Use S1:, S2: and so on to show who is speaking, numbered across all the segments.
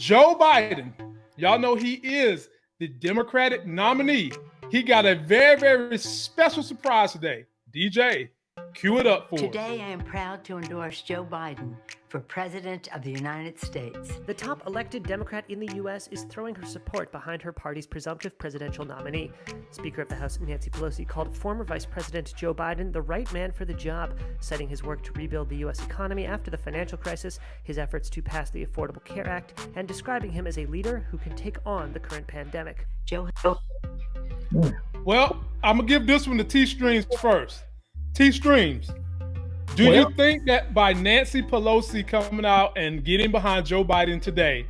S1: Joe Biden, y'all know he is the Democratic nominee. He got a very, very special surprise today. DJ, cue it up for
S2: Today, us. I am proud to endorse Joe Biden for President of the United States.
S3: The top elected Democrat in the U.S. is throwing her support behind her party's presumptive presidential nominee. Speaker of the House Nancy Pelosi called former Vice President Joe Biden the right man for the job, citing his work to rebuild the U.S. economy after the financial crisis, his efforts to pass the Affordable Care Act, and describing him as a leader who can take on the current pandemic.
S2: Joe.
S1: Well, I'm going to give this one to T Streams first. T Streams. Do well, you think that by Nancy Pelosi coming out and getting behind Joe Biden today,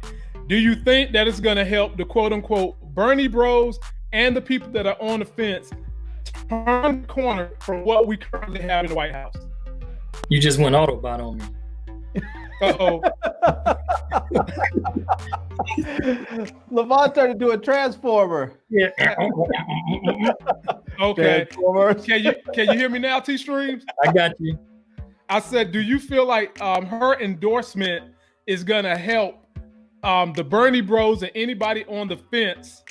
S1: do you think that it's going to help the quote unquote Bernie bros and the people that are on the fence turn the corner from what we currently have in the White House?
S4: You just went Autobot on me.
S1: oh.
S5: Levon to do a transformer.
S4: Yeah.
S1: okay. Can you can you hear me now, T Streams?
S4: I got you.
S1: I said, do you feel like um, her endorsement is gonna help um, the Bernie Bros and anybody on the fence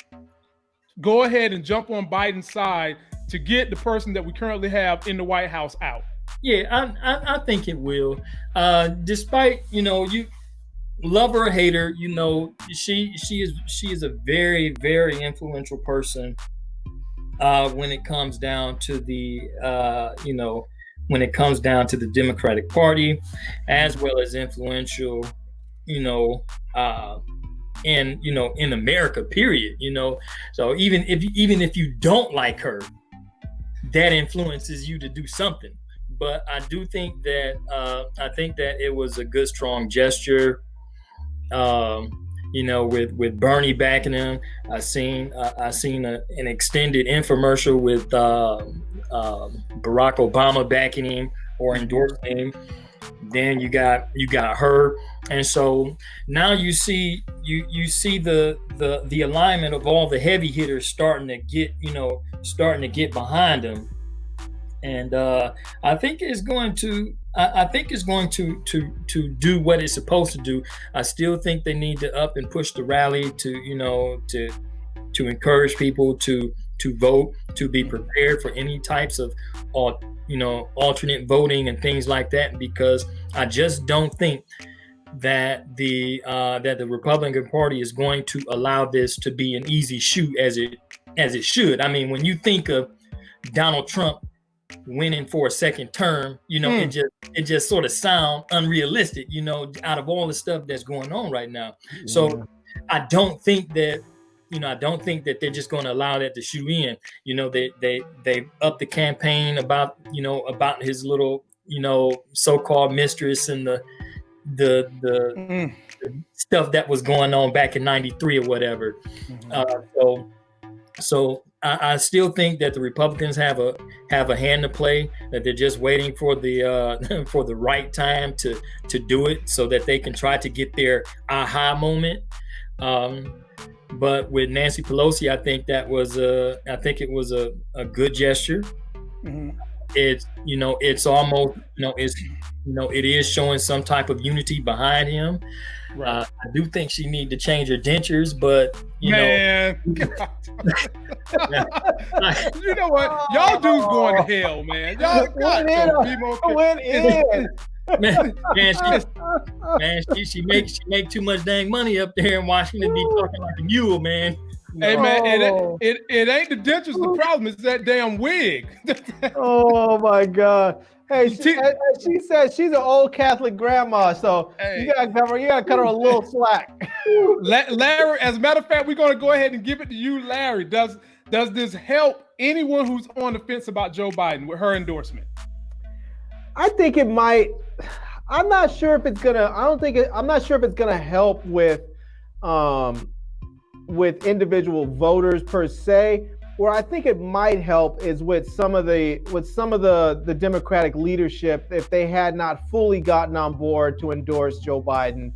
S1: go ahead and jump on Biden's side to get the person that we currently have in the White House out?
S4: Yeah, I I, I think it will. Uh, despite you know you love her or hate her, you know she she is she is a very very influential person uh, when it comes down to the uh, you know when it comes down to the Democratic Party, as well as influential, you know, uh, in you know in America. Period. You know, so even if even if you don't like her, that influences you to do something. But I do think that uh, I think that it was a good, strong gesture. Um, you know, with with Bernie backing him. I seen uh, I seen a, an extended infomercial with uh, um, Barack Obama backing him or endorsing him. Then you got you got her, and so now you see you you see the the the alignment of all the heavy hitters starting to get you know starting to get behind him, and uh, I think it's going to I, I think it's going to to to do what it's supposed to do. I still think they need to up and push the rally to you know to to encourage people to to vote, to be prepared for any types of you know alternate voting and things like that. Because I just don't think that the uh, that the Republican Party is going to allow this to be an easy shoot as it as it should. I mean, when you think of Donald Trump winning for a second term, you know, mm. it hmm. just it just sort of sound unrealistic, you know, out of all the stuff that's going on right now. Yeah. So I don't think that you know, I don't think that they're just going to allow that to shoot in. You know, they they they up the campaign about you know about his little you know so-called mistress and the the the, mm. the stuff that was going on back in '93 or whatever. Mm-hmm. Uh, so so I, still think that the Republicans have a have a hand to play. That they're just waiting for the uh, for the right time to to do it, so that they can try to get their aha moment. Um, but with Nancy Pelosi, I think that was a I think it was a, a good gesture. Mm-hmm. It's you know it's almost you know it's you know it is showing some type of unity behind him. Right. Uh, I do think she need to change her dentures, but you
S1: man. know, you know what? Y'all dudes going to hell, man. Y'all got to.
S5: Went in.
S4: man, man, she, man, she, she make she make too much dang money up there in Washington, be talking like a mule, man.
S1: Hey man, it, it, it ain't the dentures. The problem is that damn wig.
S5: oh my god. Hey, she, she said she's an old Catholic grandma, so hey. you gotta cover, you gotta cut her a little slack.
S1: Larry, as a matter of fact, we're gonna go ahead and give it to you, Larry. Does does this help anyone who's on the fence about Joe Biden with her endorsement?
S5: I think it might. I'm not sure if it's gonna. I don't think it. I'm not sure if it's gonna help with, um, with individual voters per se. Where I think it might help is with some of the with some of the the Democratic leadership if they had not fully gotten on board to endorse Joe Biden.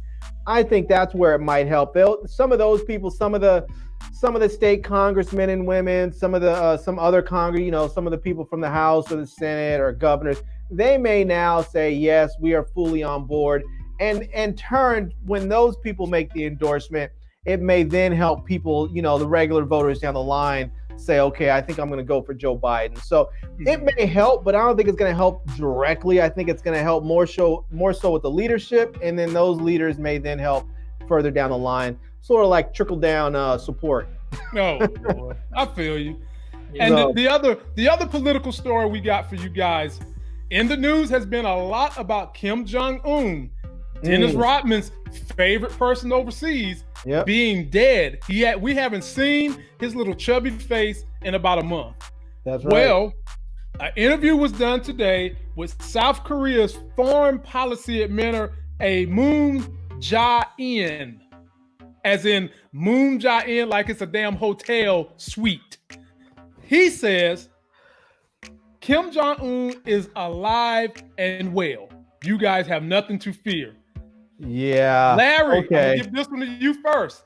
S5: I think that's where it might help. They'll, some of those people, some of the some of the state congressmen and women, some of the uh, some other congress, you know, some of the people from the House or the Senate or governors, they may now say yes, we are fully on board. and and turn when those people make the endorsement, it may then help people, you know, the regular voters down the line say, okay, I think I'm going to go for Joe Biden. So it
S1: Mm-hmm.
S5: may help, but I don't think it's going to help directly. I think it's going to help more show more so with the leadership, and then those leaders may then help further down the line, sort of like trickle down uh, support.
S1: No, boy, I feel you. And
S5: So-
S1: the, the other the other political story we got for you guys in the news has been a lot about Kim Jong Un, Dennis
S5: Mm.
S1: Rodman's favorite person overseas,
S5: Yep.
S1: being dead. He had, we haven't seen his little chubby face in about a month.
S5: That's right.
S1: Well, an interview was done today with South Korea's foreign policy administrator, a Moon Jae-in, as in Moon Jae-in, like it's a damn hotel suite. He says Kim Jong Un is alive and well. You guys have nothing to fear.
S5: Yeah.
S1: Larry, I'm
S5: okay.
S1: give this one to you first.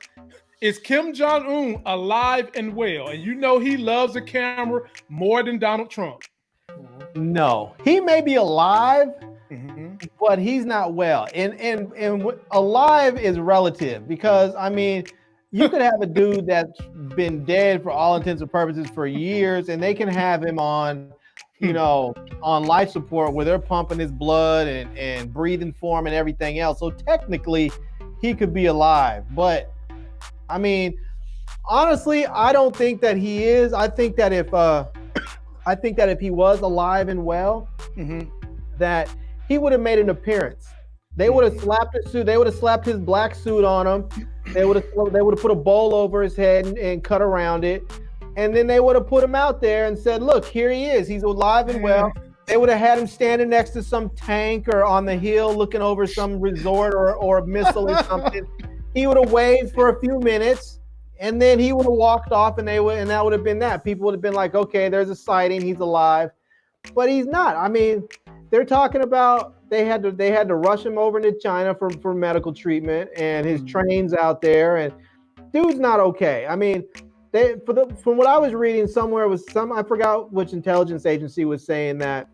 S1: Is Kim Jong Un alive and well? And you know he loves the camera more than Donald Trump.
S5: No, he may be alive,
S1: Mm-hmm.
S5: but he's not well. And and and alive is relative because I mean, you could have a dude that's been dead for all intents and purposes for years, and they can have him on, you know, on life support where they're pumping his blood and and breathing for him and everything else. So technically, he could be alive, but I mean, honestly, I don't think that he is. I think that if uh, I think that if he was alive and well,
S1: Mm-hmm.
S5: that he would have made an appearance. They would have slapped his suit. They would have slapped his black suit on him. They would have they would have put a bowl over his head and, and cut around it, and then they would have put him out there and said, "Look, here he is. He's alive and well." They would have had him standing next to some tank or on the hill, looking over some resort or or a missile or something. He would have waved for a few minutes, and then he would have walked off, and they would and that would have been that. People would have been like, "Okay, there's a sighting. He's alive," but he's not. I mean they're talking about they had to they had to rush him over to China for, for medical treatment and his mm. trains out there and dude's not okay. I mean, they for the from what I was reading somewhere was some I forgot which intelligence agency was saying that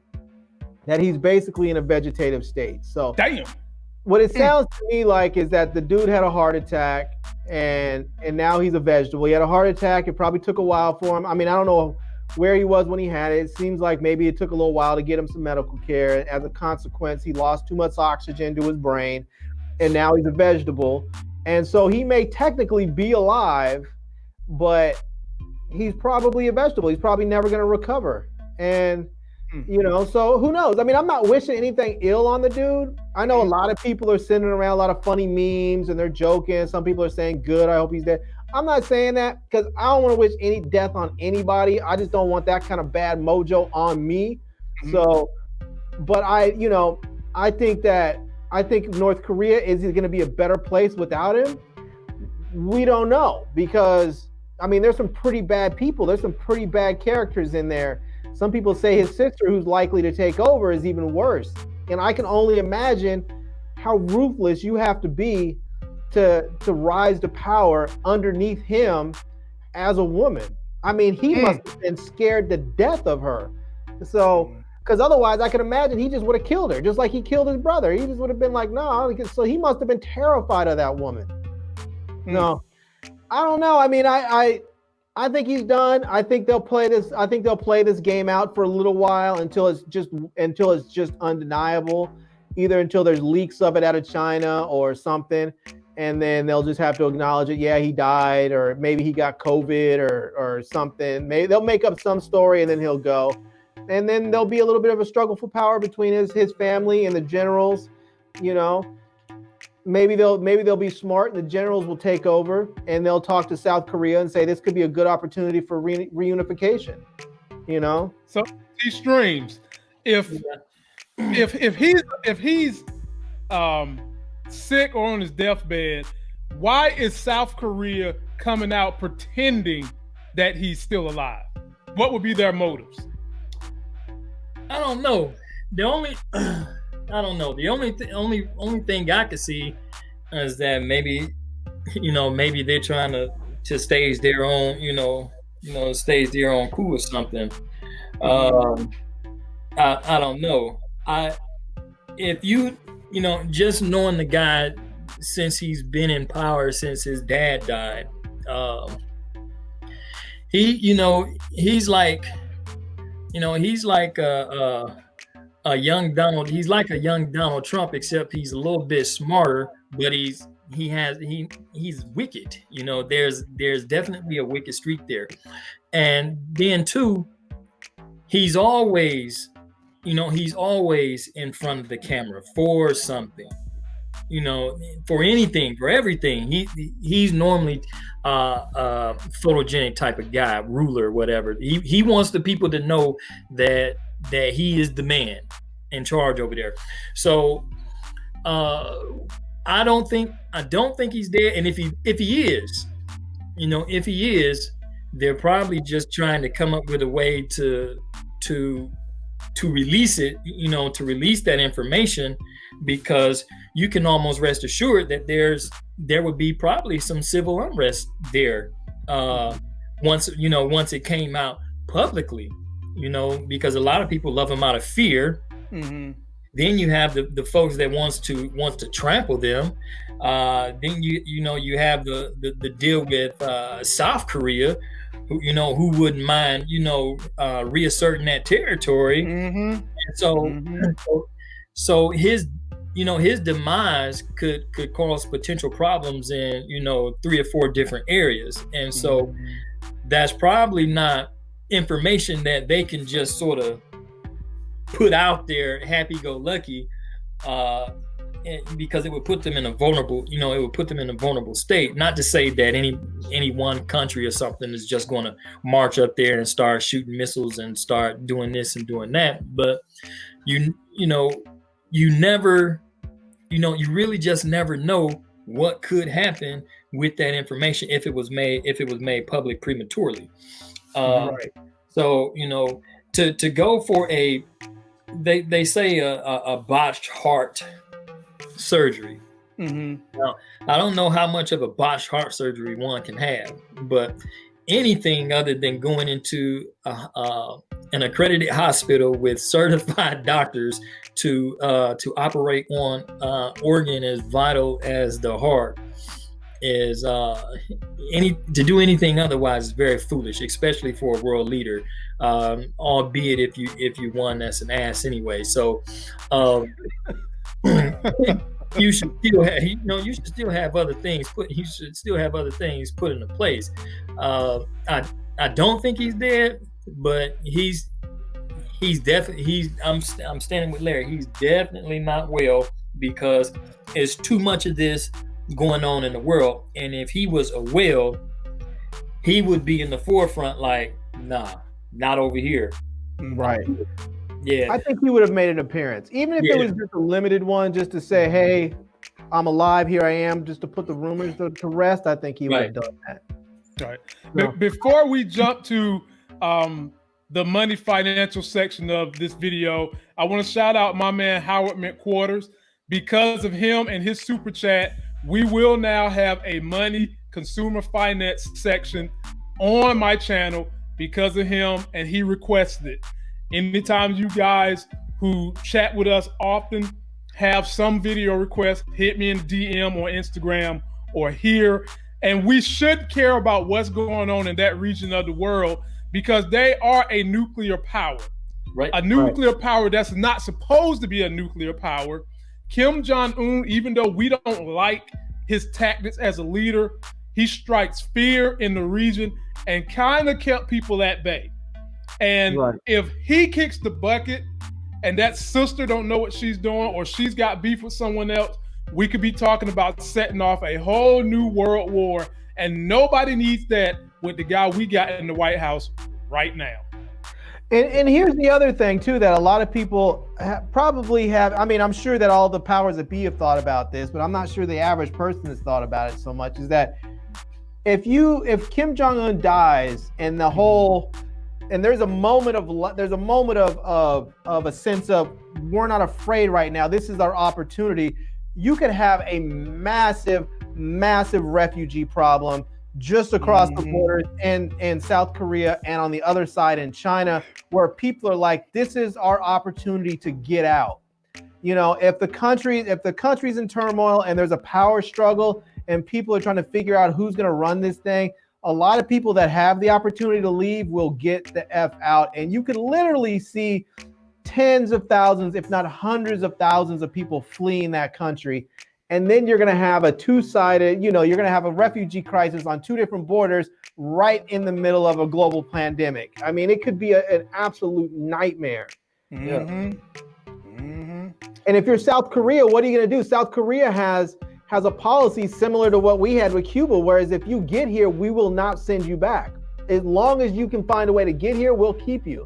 S5: that he's basically in a vegetative state. So
S1: Damn.
S5: what it hmm. sounds to me like is that the dude had a heart attack and and now he's a vegetable. He had a heart attack. It probably took a while for him. I mean, I don't know where he was when he had it. It seems like maybe it took a little while to get him some medical care. As a consequence, he lost too much oxygen to his brain, and now he's a vegetable. And so he may technically be alive, but he's probably a vegetable. He's probably never going to recover. And hmm. you know, so who knows? I mean, I'm not wishing anything ill on the dude. I know a hmm. lot of people are sending around a lot of funny memes and they're joking. Some people are saying, "Good, I hope he's dead." I'm not saying that because I don't want to wish any death on anybody. I just don't want that kind of bad mojo on me. Hmm. So, but I, you know, I think that I think North Korea is going to be a better place without him. We don't know because I mean, there's some pretty bad people. There's some pretty bad characters in there. Some people say his sister, who's likely to take over, is even worse. And I can only imagine how ruthless you have to be to to rise to power underneath him as a woman. I mean, he
S1: Mm.
S5: must have been scared to death of her. So, because otherwise, I can imagine he just would have killed her, just like he killed his brother. He just would have been like, no. So he must have been terrified of that woman. No, I don't know. I mean, I, I, I think he's done. I think they'll play this. I think they'll play this game out for a little while until it's just until it's just undeniable. Either until there's leaks of it out of China or something, and then they'll just have to acknowledge it. Yeah, he died, or maybe he got COVID or or something. Maybe they'll make up some story and then he'll go, and then there'll be a little bit of a struggle for power between his his family and the generals. You know, maybe they'll maybe they'll be smart and the generals will take over and they'll talk to South Korea and say this could be a good opportunity for re- reunification. You know,
S1: so T Streams. If if if he's if he's um sick or on his deathbed, why is South Korea coming out pretending that he's still alive? What would be their motives?
S4: I don't know. The only I don't know. The only th- only only thing I could see is that maybe you know maybe they're trying to to stage their own you know you know stage their own coup or something. Um, I I don't know. I if you you know, just knowing the guy since he's been in power since his dad died, um, he, you know, he's like, you know, he's like a, a, a young Donald. He's like a young Donald Trump, except he's a little bit smarter, but he's he has he he's wicked. You know, there's there's definitely a wicked streak there, and then too, he's always you know, he's always in front of the camera for something. You know, for anything, for everything. He he's normally uh, a photogenic type of guy, ruler, whatever. He he wants the people to know that that he is the man in charge over there. So uh I don't think I don't think he's dead. And if he if he is, you know, if he is, they're probably just trying to come up with a way to to to release it, you know, to release that information because you can almost rest assured that there's there would be probably some civil unrest there uh once you know once it came out publicly you know because a lot of people love him out of fear mm-hmm. then you have the, the folks that wants to wants to trample them uh then you you know you have the the, the deal with uh south korea who you know who wouldn't mind you know uh, reasserting that territory. Mm-hmm. And so, mm-hmm. so, so his you know his demise could could cause potential problems in you know three or four different areas, and so mm-hmm. that's probably not information that they can just sort of put out there happy go lucky uh, because it would put them in a vulnerable, you know, it would put them in a vulnerable state. Not to say that any any one country or something is just going to march up there and start shooting missiles and start doing this and doing that, but you you know, you never, you know, you really just never know what could happen with that information if it was made if it was made public prematurely. Uh, right. So you know, to to go for a they they say a, a, a botched heart surgery. Mm-hmm. Now, I don't know how much of a botched heart surgery one can have, but anything other than going into a, uh, an accredited hospital with certified doctors to uh, to operate on uh, organ as vital as the heart is uh, any to do anything otherwise is very foolish, especially for a world leader. Um, albeit if you if you won, that's an ass anyway. So. Um, you should still have you know you should still have other things put you should still have other things put into place uh i i don't think he's dead but he's he's definitely he's i'm i'm standing with larry he's definitely not well because it's too much of this going on in the world and if he was a well he would be in the forefront like nah not over here
S5: right yeah. I think he would have made an appearance, even if yeah. it was just a limited one, just to say, hey, I'm alive, here I am, just to put the rumors to, to rest. I think he would have done that.
S1: All right. No. before we jump to um, the money financial section of this video, I want to shout out my man Howard McQuarters. Because of him and his super chat, we will now have a money consumer finance section on my channel because of him, and he requested it. Anytime you guys who chat with us often have some video requests, hit me in DM or Instagram or here. And we should care about what's going on in that region of the world because they are a nuclear power. Right. A nuclear right. power that's not supposed to be a nuclear power. Kim Jong un, even though we don't like his tactics as a leader, he strikes fear in the region and kind of kept people at bay. And right. if he kicks the bucket and that sister don't know what she's doing or she's got beef with someone else, we could be talking about setting off a whole new world war. And nobody needs that with the guy we got in the White House right now.
S5: And, and here's the other thing too that a lot of people ha- probably have. I mean, I'm sure that all the powers that be have thought about this, but I'm not sure the average person has thought about it so much. Is that if you if Kim Jong Un dies and the whole and there's a moment of there's a moment of of of a sense of we're not afraid right now. This is our opportunity. You could have a massive, massive refugee problem just across mm-hmm. the borders in in South Korea and on the other side in China, where people are like, "This is our opportunity to get out." You know, if the country if the country's in turmoil and there's a power struggle and people are trying to figure out who's going to run this thing, a lot of people that have the opportunity to leave will get the f out, and you can literally see tens of thousands, if not hundreds of thousands of people fleeing that country. And then you're going to have a two sided, you know, you're going to have a refugee crisis on two different borders right in the middle of a global pandemic. I mean, it could be a, an absolute nightmare.
S1: Mm-hmm. Mm-hmm.
S5: And if you're South Korea, what are you going to do? South Korea has has a policy similar to what we had with Cuba, whereas if you get here, we will not send you back. As long as you can find a way to get here, we'll keep you.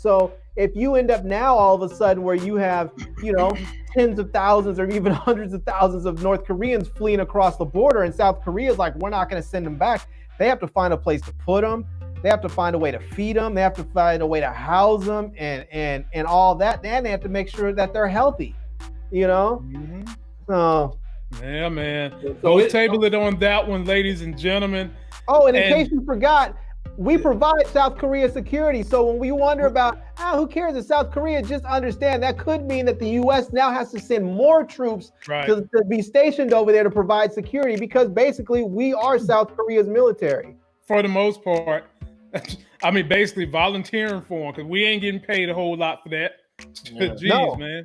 S5: So if you end up now all of a sudden where you have, you know, tens of thousands or even hundreds of thousands of North Koreans fleeing across the border, and South Korea is like, we're not going to send them back. They have to find a place to put them. They have to find a way to feed them. They have to find a way to house them, and and and all that. And they have to make sure that they're healthy. You know.
S1: Mm-hmm.
S5: So.
S1: Yeah, man.
S4: So it-
S1: table it on that one, ladies and gentlemen.
S5: Oh, and in
S1: And-
S5: case you forgot, we provide South Korea security. So when we wonder about, ah, who cares if South Korea, just understand that could mean that the U.S. now has to send more troops
S1: Right.
S5: to, to be stationed over there to provide security because basically we are South Korea's military.
S1: For the most part. I mean, basically volunteering for them because we ain't getting paid a whole lot for that.
S4: Yeah.
S1: Jeez,
S5: No.
S1: man.